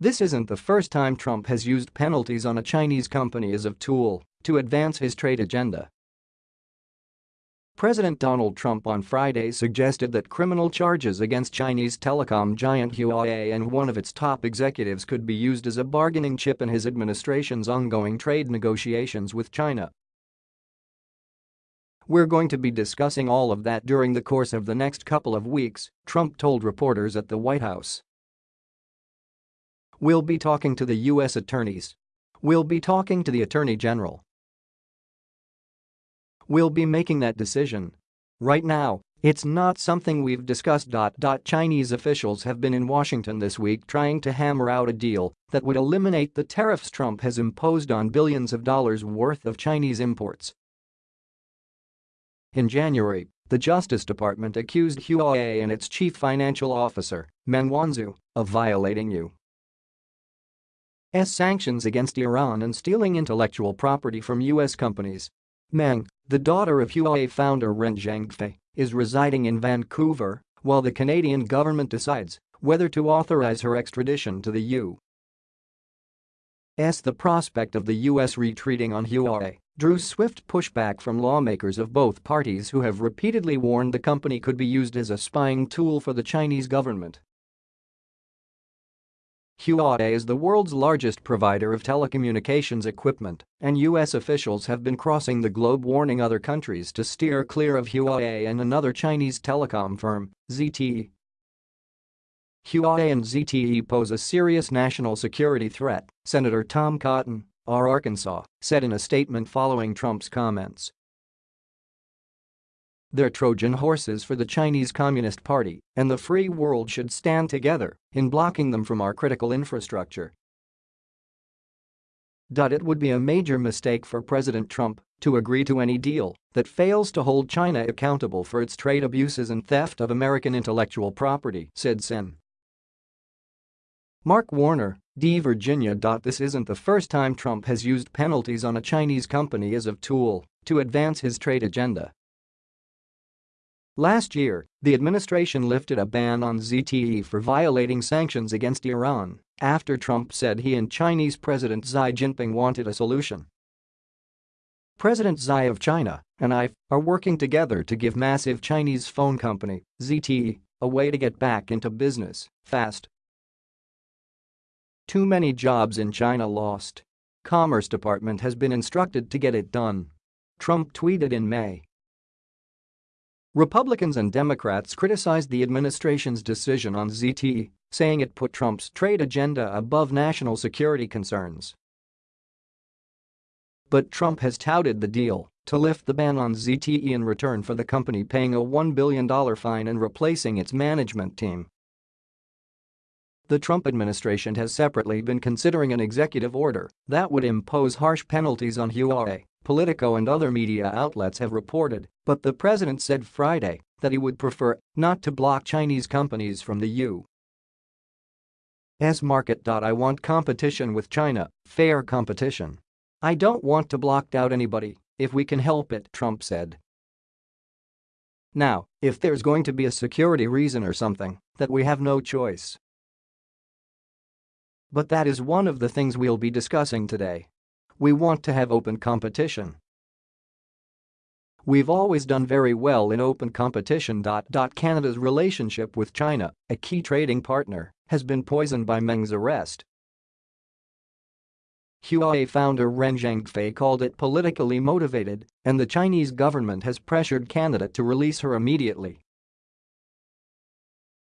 This isn't the first time Trump has used penalties on a Chinese company as a tool to advance his trade agenda. President Donald Trump on Friday suggested that criminal charges against Chinese telecom giant Huawei and one of its top executives could be used as a bargaining chip in his administration's ongoing trade negotiations with China. We're going to be discussing all of that during the course of the next couple of weeks, Trump told reporters at the White House. We'll be talking to the U.S. attorneys. We'll be talking to the Attorney General. We'll be making that decision. Right now, it's not something we've discussed. Chinese officials have been in Washington this week trying to hammer out a deal that would eliminate the tariffs Trump has imposed on billions of dollars worth of Chinese imports. In January, the Justice Department accused Huawei and its chief financial officer, Meng Wanzhou, of violating U.S. sanctions against Iran and stealing intellectual property from U.S. companies. Meng, the daughter of Huawei founder Ren Zhengfei, is residing in Vancouver while the Canadian government decides whether to authorize her extradition to the U.S. The prospect of the U.S. retreating on Huawei drew swift pushback from lawmakers of both parties who have repeatedly warned the company could be used as a spying tool for the Chinese government. Huawei is the world's largest provider of telecommunications equipment, and U.S. officials have been crossing the globe warning other countries to steer clear of Huawei and another Chinese telecom firm, ZTE. Huawei and ZTE pose a serious national security threat, Senator Tom Cotton, R. Arkansas, said in a statement following Trump's comments. They're Trojan horses for the Chinese Communist Party, and the free world should stand together in blocking them from our critical infrastructure. It would be a major mistake for President Trump to agree to any deal that fails to hold China accountable for its trade abuses and theft of American intellectual property, said Sen. Mark Warner, D. Virginia. This isn't the first time Trump has used penalties on a Chinese company as a tool to advance his trade agenda. Last year, the administration lifted a ban on ZTE for violating sanctions against Iran after Trump said he and Chinese President Xi Jinping wanted a solution. President Xi of China and I are working together to give massive Chinese phone company, ZTE, a way to get back into business, fast. Too many jobs in China lost. Commerce Department has been instructed to get it done. Trump tweeted in May. Republicans and Democrats criticized the administration's decision on ZTE, saying it put Trump's trade agenda above national security concerns. But Trump has touted the deal to lift the ban on ZTE in return for the company paying a $1 billion fine and replacing its management team. The Trump administration has separately been considering an executive order that would impose harsh penalties on Huawei Politico and other media outlets have reported, but the president said Friday that he would prefer not to block Chinese companies from the U.S. market. I want competition with China, fair competition. I don't want to block out anybody if we can help it, Trump said. Now, if there's going to be a security reason or something, that we have no choice. But that is one of the things we'll be discussing today. We want to have open competition. We've always done very well in open competition. Canada's relationship with China, a key trading partner, has been poisoned by Meng's arrest. Huawei founder Ren Zhengfei called it politically motivated, and the Chinese government has pressured Canada to release her immediately.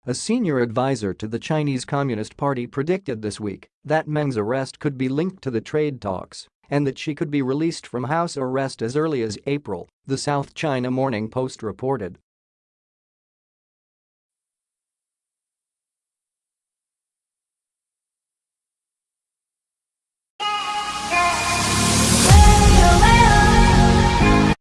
A senior advisor to the Chinese Communist Party predicted this week that Meng's arrest could be linked to the trade talks and that she could be released from house arrest as early as April, the South China Morning Post reported.